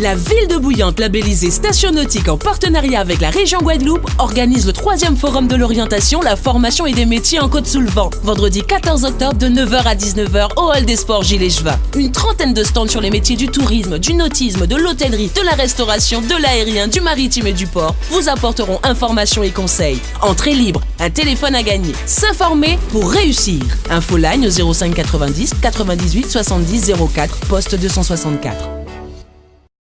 La ville de Bouillante, labellisée Station Nautique en partenariat avec la région Guadeloupe, organise le troisième forum de l'orientation, la formation et des métiers en Côte-sous-le-Vent. Vendredi 14 octobre de 9h à 19h au Hall des Sports Gilles Chevin. Une trentaine de stands sur les métiers du tourisme, du nautisme, de l'hôtellerie, de la restauration, de l'aérien, du maritime et du port vous apporteront informations et conseils. Entrée libre, un téléphone à gagner. S'informer pour réussir. Info line au 05 90 98 70 04 poste 264.